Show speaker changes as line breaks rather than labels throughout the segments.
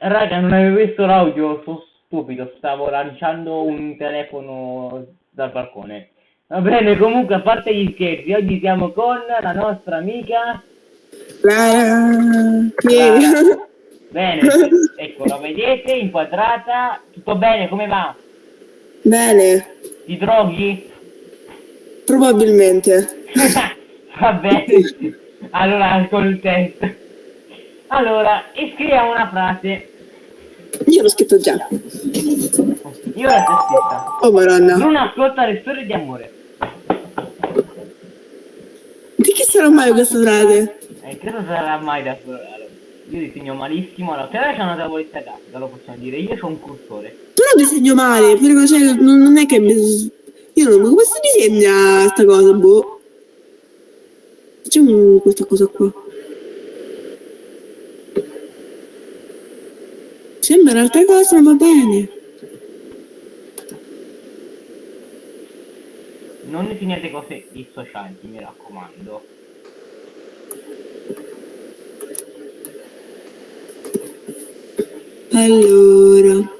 Raga, non avevo visto l'audio, sono stupido, stavo lanciando un telefono dal balcone. Va bene, comunque, a parte gli scherzi, oggi siamo con la nostra amica...
Clara.
Clara. Bene, ecco, la vedete, inquadrata. Tutto bene, come va?
Bene,
Ti droghi?
probabilmente.
Va bene. Allora, con il test. Allora, scriviamo una frase.
Io l'ho scritto già.
Io la stessa.
Oh madonna.
Non ascolta le storie di amore.
Di chi sarà mai questa frase?
Eh, credo sarà mai da. Allora, io disegno malissimo. Allora, però c'è una tavoletta a casa, lo possiamo dire. Io ho un cursore.
Però disegno male, però cioè, non, non è che mi... Io non... Come si disegna sta cosa, boh? Facciamo questa cosa qua. Un'altra cosa, ma va bene.
Non definite cose dissocianti, mi raccomando.
Allora...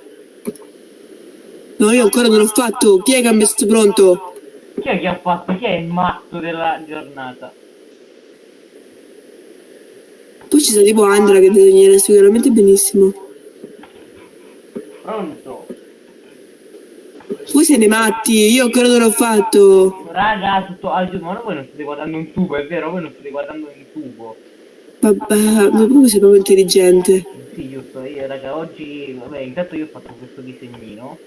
No, io ancora non l'ho fatto. Chi è che ha messo pronto?
Chi è che ha fatto? Chi è il matto della giornata?
Poi ci sta tipo Andra che disegnerà sicuramente benissimo.
Pronto?
Voi siete matti, io ancora non l'ho fatto.
Raga, tutto al ma voi non state guardando un tubo, è vero? Voi non state guardando un tubo.
Vabbè, ma proprio sei proprio intelligente.
Sì, giusto, io raga, oggi, vabbè, intanto io ho fatto questo disegnino.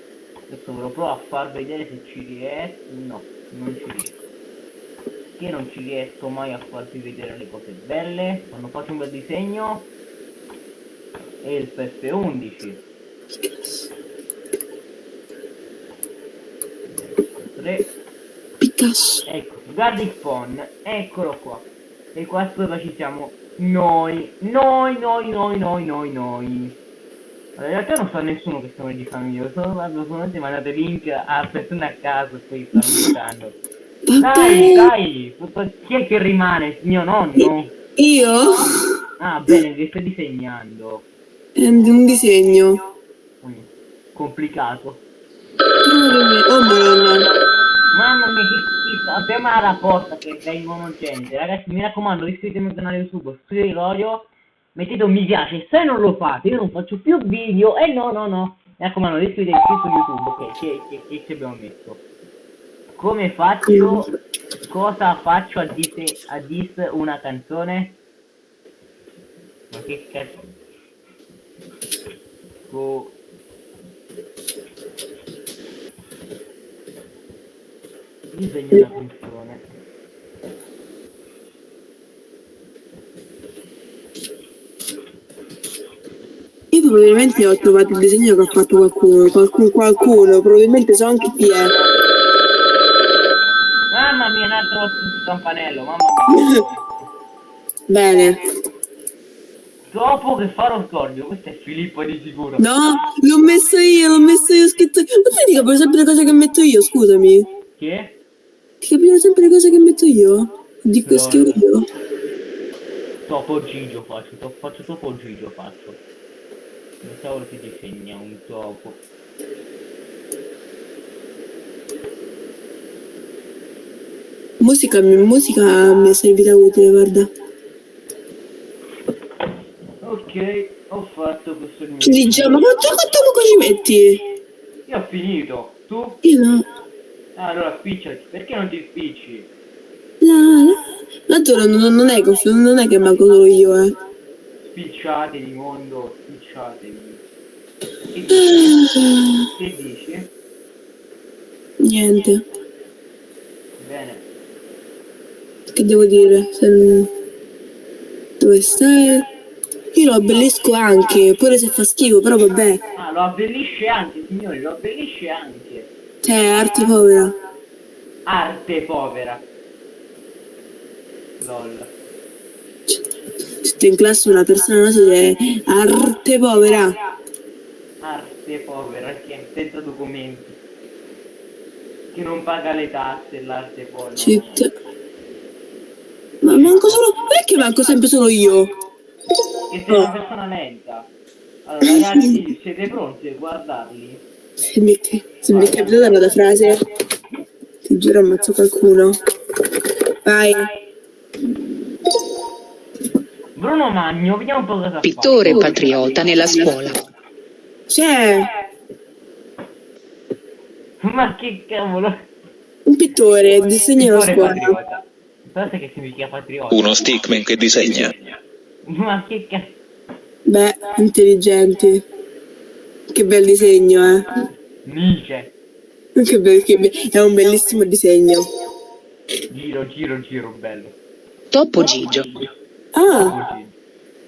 Adesso ve lo provo a far vedere se ci riesco. No, non ci riesco. Che non ci riesco mai a farvi vedere le cose belle. Quando faccio un bel disegno. E il PS11. 3.
Picasso.
Ecco, guarda il phone, eccolo qua. E qua sopra ci siamo noi, noi, noi, noi, noi, noi, noi. Allora, in realtà non so nessuno che registrando io, solo guardo solamente mandate link a persone a caso e poi stanno registrando. Dai, dai, chi è che rimane? Mio nonno?
Io?
Ah, bene, li stai disegnando.
È un disegno.
Complicato.
Oh.
Mamma mia, che schifo, apriamo la porta che vengono gente. Ragazzi, mi raccomando, iscrivetevi al canale YouTube, studio Lorio, mettete un mi piace, se non lo fate io non faccio più video, e no, no, no. Mi raccomando, iscrivetevi su YouTube, ok, che, che, che ci abbiamo messo. Come faccio, cosa faccio a dis, a dis una canzone? Ma che cazzo? Co- Disegno una canzone.
Io probabilmente ho trovato il disegno che ha fatto qualcuno. Qualcuno, qualcuno. Probabilmente so anche chi è.
Mamma mia, un altro campanello, mamma mia.
Bene.
Dopo che farò scordio, questo è Filippo di sicuro.
No, l'ho messo io, l'ho messo io, ho scritto. Ma tu ti capisci sempre le cose che metto io, scusami.
Che?
Capisco sempre le cose che metto io? Dico
No.
scrivo io.
Topo Gigio faccio, to- faccio topo Gigio faccio. Non cavolo si disegna un topo.
Musica, musica mi è servita utile, guarda.
Ok, ho fatto questo mio.
Ci diciamo, ma quanto, quanto ci metti?
Io ho finito. Tu?
Io no.
Ah, allora spicciati. Perché non ti spicci?
La, la. Non, non- non è che non è che manco solo io, eh.
Spicciatevi mondo, spicciatevi. Che dici? Che dici?
Niente.
Bene.
Che devo dire? Se... Dove stai? Io lo abbellisco anche, pure se fa schifo, però vabbè.
Ah, lo abbellisce anche, signori, lo abbellisce anche.
Cioè, arte povera.
Arte povera. Lol.
Sto in classe una persona non se è arte povera.
Arte povera, che senza documenti. Che non paga le tasse, l'arte povera.
Cheat. Ma manco solo. Perché manco sempre solo io?
Che sei una persona lenta. Allora, ragazzi, siete pronti a guardarli?
Se mi, se mi è capitata una frase, ti giuro ammazzo qualcuno. Vai.
Bruno Magno, vediamo un po' cosa fa.
Pittore patriota nella scuola.
C'è
Ma che cavolo?
un pittore, disegna la scuola.
patriota. Sapete che significa patriota?
Uno stickman che disegna.
Ma che cazzo?
Beh, intelligenti. Che bel disegno, eh.
Nietzsche.
Che bel- che be- è un bellissimo disegno.
Giro, giro, giro, bello.
Topo Gigio.
Ah.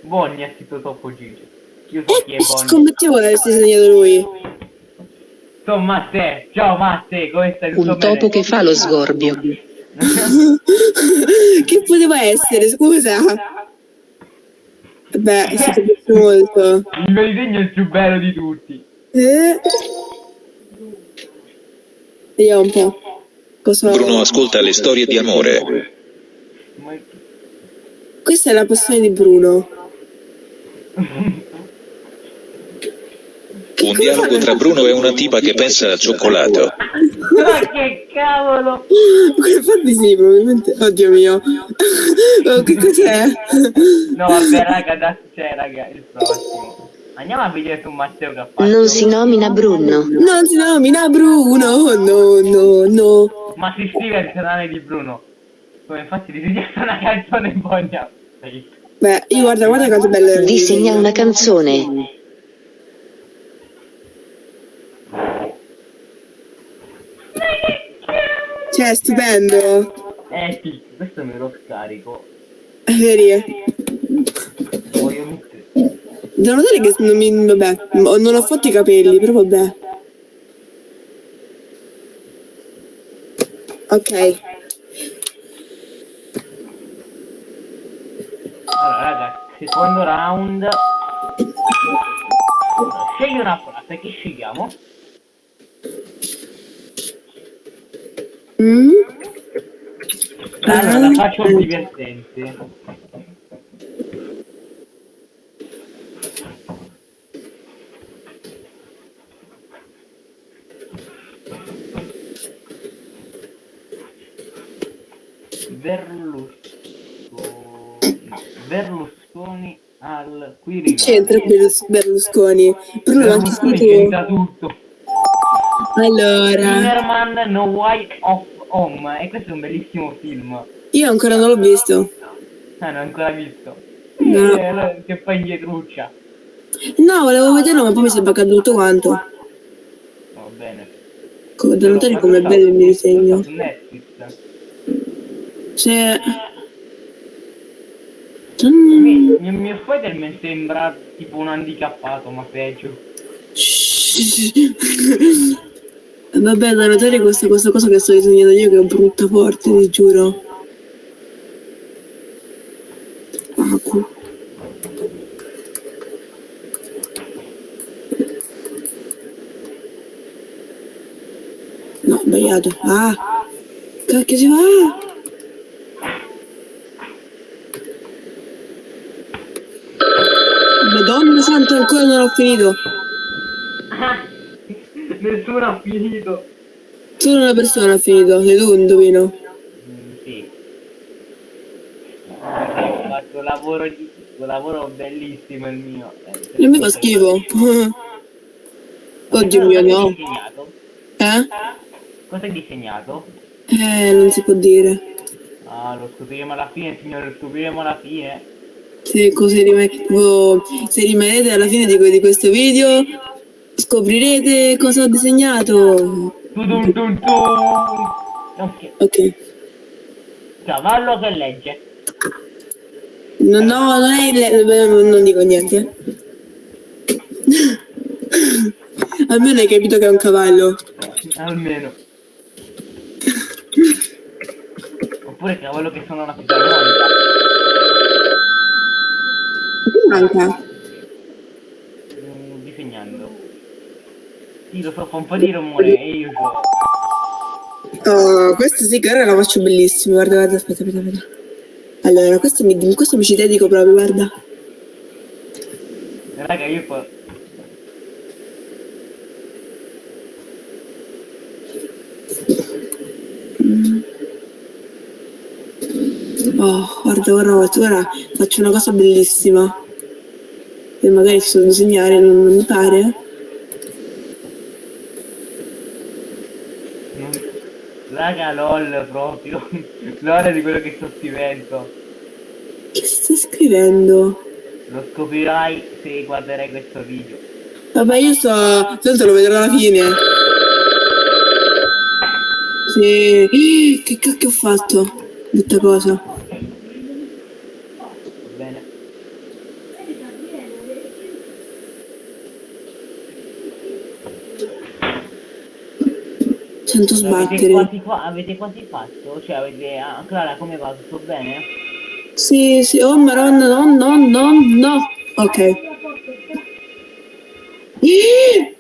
Bonnie ha scritto Topo Gigi. Io so chi è
eh,
Bonnie.
scommettevo che avessi disegnato lui.
Ciao Matte, ciao Matte, come stai? Tutto
Un
bene?
topo che fa lo sgorbio.
che poteva essere, scusa? Beh, si capisce molto.
Il mio disegno è il più bello di tutti.
Eh? Vediamo un po'. Cosa...
Bruno ascolta le storie di amore.
Questa è la passione di Bruno.
Un dialogo tra Bruno e una tipa che pensa al cioccolato.
Ma che cavolo!
Infatti sì, probabilmente. Oddio mio. Oh, che cos'è?
No, vabbè, raga, adesso c'è, raga, il prossimo. Andiamo a vedere su Matteo che ha fatto.
Non si nomina Bruno.
Non si nomina Bruno. No, no, no.
Ma si scrive il canale di Bruno. Come infatti di richiesta una canzone Bogna.
Beh, io guarda, guarda quanto bello.
Disegna una canzone.
Cioè, stupendo.
Eh sì, questo me lo scarico.
È vero.
Lo voglio mettere.
Devo notare che non mi... Vabbè, non ho fatto i capelli, però vabbè. Ok.
Allora, raga, secondo round. Scegli una frase, che scegliamo?
Mm?
Allora, la faccio divertente. Berlusconi. Berlusconi al Quirinale.
C'entra Berlus- Berlusconi. Bruno anche scritto.
c'entra tutto.
Allora,
Zimmerman No Way of Home. E questo è un bellissimo film.
io ancora non l'ho visto.
Ah, non l'ho ancora visto.
No.
Eh, allora, che fa indietruccia.
No, volevo vederlo, ma poi mi sembra caduto tutto quanto.
Va bene.
Come da notare come è bello il mio disegno. C'è...
Mio, il mio Spider-Man sembra tipo un handicappato, ma peggio.
Vabbè, da notare questa, questa cosa che sto disegnando io che è brutta forte, ti giuro. Cu- No, sbagliato. Ah! Cacchio si va? Santa, ancora non ho finito.
Nessuno ha finito.
Solo una persona ha finito, sei tu, indovino.
Mm, sì. Ho fatto un lavoro, di, un lavoro bellissimo il mio. Eh,
E mi fa schifo. Oddio mio, no.
disegnato?
Eh?
Cosa hai disegnato?
Eh, non si può dire.
Ah, lo scopriremo alla fine, signore, lo scopriremo alla fine.
Se, così rima- tipo, se rimanete alla fine di, di questo video, scoprirete cosa ho disegnato.
Tudum tum tum. Ok, cavallo che legge.
No, no, non è il... beh, Non dico niente. Almeno hai capito che è un cavallo.
Almeno. Oppure cavallo che sono una fisarmonica
manca?
Disegnando. Io so, fa un po' di rumore e io
Oh, questo sì che ora lo faccio bellissimo, guarda, guarda, aspetta, aspetta, aspetta. Allora, questo mi, questo mi ci dedico proprio, guarda.
Raga, io poi... Mm.
Oh, guarda, guarda, ora faccio una cosa bellissima. E magari so disegnare, non, non mi pare.
Non- Raga, lol proprio. L'ora di quello che sto scrivendo.
Che stai scrivendo?
Lo scoprirai se guarderai questo video.
Vabbè, io sto. Tanto lo vedrò alla fine. Sì. Che cacchio ho fatto? Brutta cosa.
Va bene.
Sento
Avete
sbattere.
quasi, qua- avete quasi fatto? Cioè avete... ah, Clara come va? Tutto bene?
Sì, sì. Oh, maronna, no, no, no, no. Ok.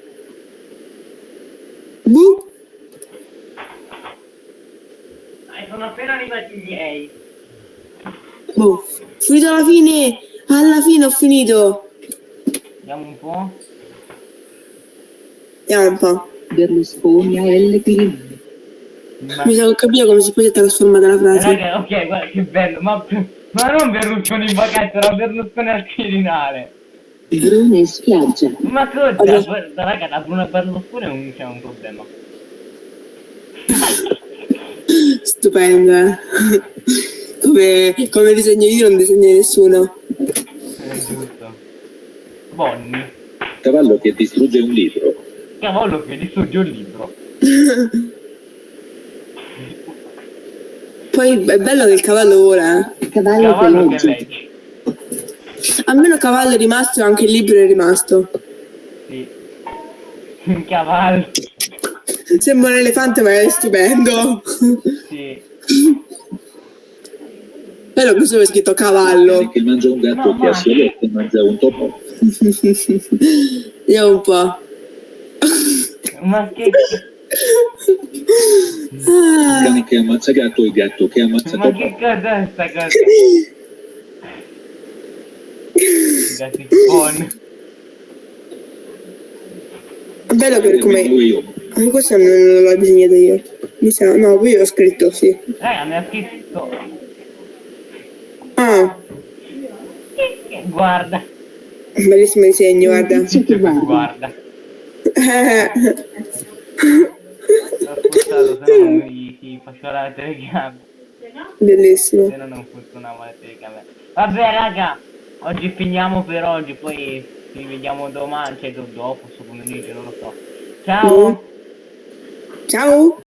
Buh.
Eh, sono appena arrivati i miei.
Boh. Finito alla fine. Alla fine ho finito.
Vediamo un po'.
Vediamo un po'.
Berlusconi a L. Pirini.
Ma...
Mi sa che ho capito come si può trasformare la frase.
Raga, ok, guarda che bello, ma, ma non Berlusconi in vacanza, era Berlusconi al Quirinale.
Brune spiaggia.
Ma cosa?
Allora-
Guarda, Raga, da Bruno Berlusconi è un, c'è un problema.
Stupendo, eh. Come, come disegno io non disegno nessuno.
È giusto. Bonni.
Cavallo che distrugge un libro.
Cavolo che distrugge un libro.
Poi è bello che il cavallo vola, eh.
Cavallo,
Cavallo che
legge.
Almeno cavallo è rimasto e anche il libro è rimasto.
Sì. Un cavallo.
Sembra un elefante ma è stupendo.
Sì.
Bello questo è scritto cavallo.
che mangia un gatto
No,
che ha
ma-
solo e mangia un topo.
Vediamo un po'.
Ma che...
Ah,
Cane che ammazza gatto e gatto che ammazza
Ma che cos'è sta cosa? Gatti spawn.
bello per come...
io.
Ah, questo non l'ho disegnato io. Mi sa... No, poi io l'ho scritto, sì.
Raga, mi ha scritto...
Ah,
Guarda.
bellissimo disegno, guarda.
Guarda.
Spostato, se no non mi si faceva la telecamera.
Bellissimo.
Se no non funzionava la telecamera. Vabbè raga, oggi finiamo per oggi, poi ci vediamo domani, cioè do- dopo, su pomeriggio, non lo so. Ciao!
Ciao.